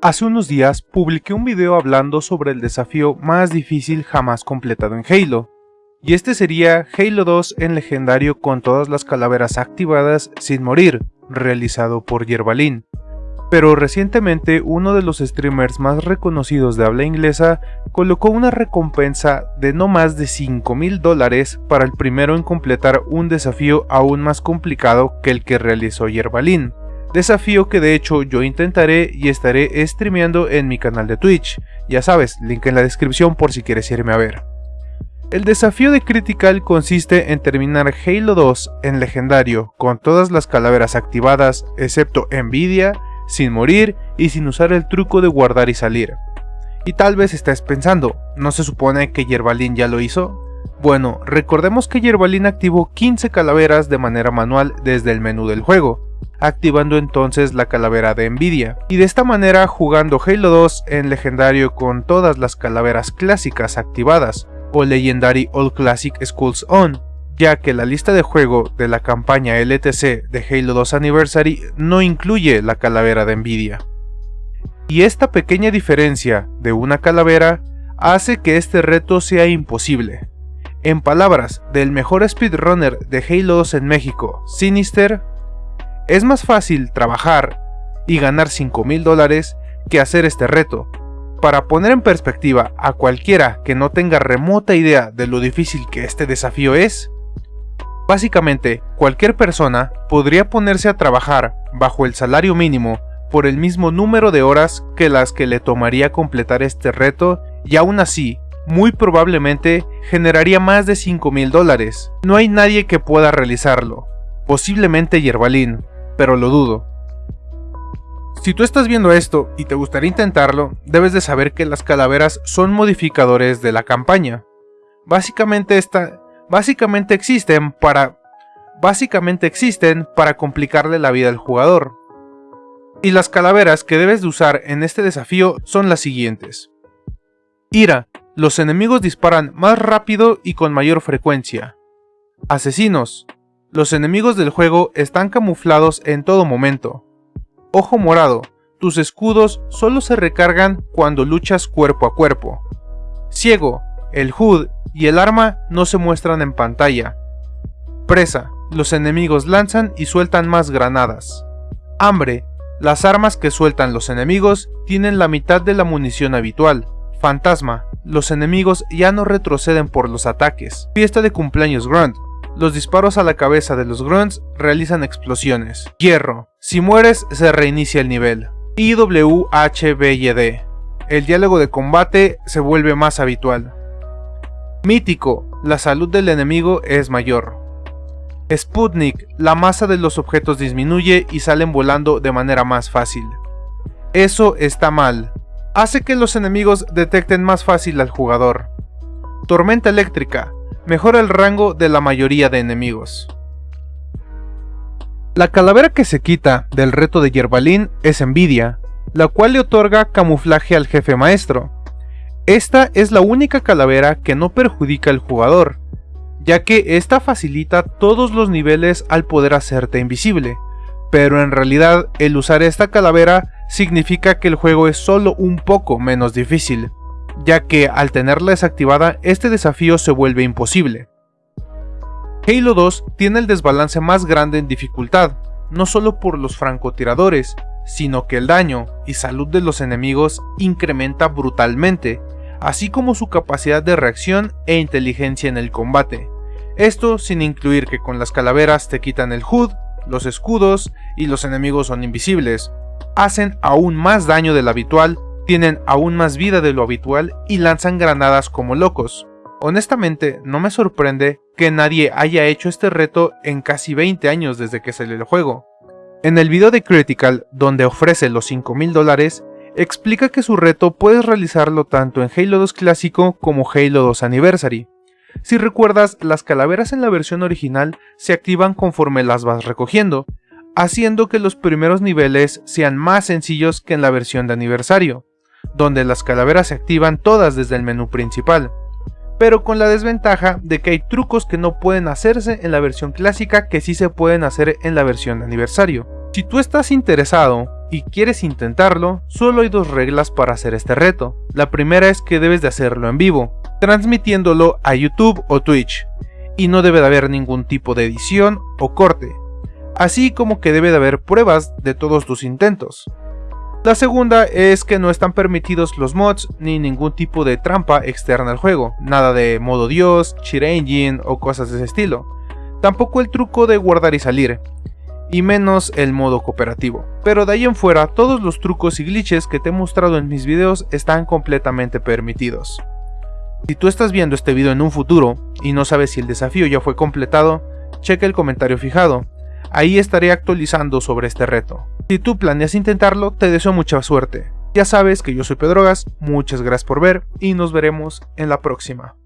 Hace unos días publiqué un video hablando sobre el desafío más difícil jamás completado en Halo, y este sería Halo 2 en legendario con todas las calaveras activadas sin morir, realizado por Yerbalin. Pero recientemente uno de los streamers más reconocidos de habla inglesa colocó una recompensa de no más de 5 mil dólares para el primero en completar un desafío aún más complicado que el que realizó Yerbalin desafío que de hecho yo intentaré y estaré streameando en mi canal de Twitch, ya sabes, link en la descripción por si quieres irme a ver. El desafío de Critical consiste en terminar Halo 2 en legendario con todas las calaveras activadas excepto Nvidia, sin morir y sin usar el truco de guardar y salir. Y tal vez estés pensando, ¿no se supone que Yerbalin ya lo hizo? Bueno, recordemos que Yerbalin activó 15 calaveras de manera manual desde el menú del juego, activando entonces la calavera de Nvidia, y de esta manera jugando Halo 2 en legendario con todas las calaveras clásicas activadas, o Legendary All Classic Skulls On, ya que la lista de juego de la campaña LTC de Halo 2 Anniversary no incluye la calavera de Nvidia. Y esta pequeña diferencia de una calavera hace que este reto sea imposible. En palabras del mejor speedrunner de Halo 2 en México, Sinister, es más fácil trabajar y ganar 5 mil dólares que hacer este reto. Para poner en perspectiva a cualquiera que no tenga remota idea de lo difícil que este desafío es, básicamente cualquier persona podría ponerse a trabajar bajo el salario mínimo por el mismo número de horas que las que le tomaría completar este reto y aún así, muy probablemente generaría más de 5 mil dólares. No hay nadie que pueda realizarlo, posiblemente Yerbalin, pero lo dudo. Si tú estás viendo esto y te gustaría intentarlo, debes de saber que las calaveras son modificadores de la campaña. Básicamente, esta, básicamente existen para básicamente existen para complicarle la vida al jugador. Y las calaveras que debes de usar en este desafío son las siguientes. Ira. Los enemigos disparan más rápido y con mayor frecuencia. Asesinos. Los enemigos del juego están camuflados en todo momento. Ojo morado, tus escudos solo se recargan cuando luchas cuerpo a cuerpo. Ciego, el HUD y el arma no se muestran en pantalla. Presa, los enemigos lanzan y sueltan más granadas. Hambre, las armas que sueltan los enemigos tienen la mitad de la munición habitual. Fantasma, los enemigos ya no retroceden por los ataques. Fiesta de cumpleaños Grunt, los disparos a la cabeza de los grunts realizan explosiones. Hierro. Si mueres, se reinicia el nivel. IWHBYD. El diálogo de combate se vuelve más habitual. Mítico. La salud del enemigo es mayor. Sputnik. La masa de los objetos disminuye y salen volando de manera más fácil. Eso está mal. Hace que los enemigos detecten más fácil al jugador. Tormenta eléctrica mejora el rango de la mayoría de enemigos. La calavera que se quita del reto de Yerbalin es Envidia, la cual le otorga camuflaje al jefe maestro. Esta es la única calavera que no perjudica al jugador, ya que esta facilita todos los niveles al poder hacerte invisible, pero en realidad el usar esta calavera significa que el juego es solo un poco menos difícil ya que al tenerla desactivada este desafío se vuelve imposible. Halo 2 tiene el desbalance más grande en dificultad, no solo por los francotiradores, sino que el daño y salud de los enemigos incrementa brutalmente, así como su capacidad de reacción e inteligencia en el combate. Esto sin incluir que con las calaveras te quitan el HUD, los escudos y los enemigos son invisibles. Hacen aún más daño del habitual tienen aún más vida de lo habitual y lanzan granadas como locos. Honestamente, no me sorprende que nadie haya hecho este reto en casi 20 años desde que salió el juego. En el video de Critical, donde ofrece los 5000 dólares, explica que su reto puedes realizarlo tanto en Halo 2 clásico como Halo 2 Anniversary. Si recuerdas, las calaveras en la versión original se activan conforme las vas recogiendo, haciendo que los primeros niveles sean más sencillos que en la versión de aniversario donde las calaveras se activan todas desde el menú principal, pero con la desventaja de que hay trucos que no pueden hacerse en la versión clásica que sí se pueden hacer en la versión de aniversario. Si tú estás interesado y quieres intentarlo, solo hay dos reglas para hacer este reto. La primera es que debes de hacerlo en vivo, transmitiéndolo a YouTube o Twitch, y no debe de haber ningún tipo de edición o corte, así como que debe de haber pruebas de todos tus intentos. La segunda es que no están permitidos los mods ni ningún tipo de trampa externa al juego, nada de modo dios, cheat engine o cosas de ese estilo. Tampoco el truco de guardar y salir, y menos el modo cooperativo. Pero de ahí en fuera, todos los trucos y glitches que te he mostrado en mis videos están completamente permitidos. Si tú estás viendo este video en un futuro y no sabes si el desafío ya fue completado, checa el comentario fijado, ahí estaré actualizando sobre este reto. Si tú planeas intentarlo, te deseo mucha suerte. Ya sabes que yo soy Pedrogas, muchas gracias por ver y nos veremos en la próxima.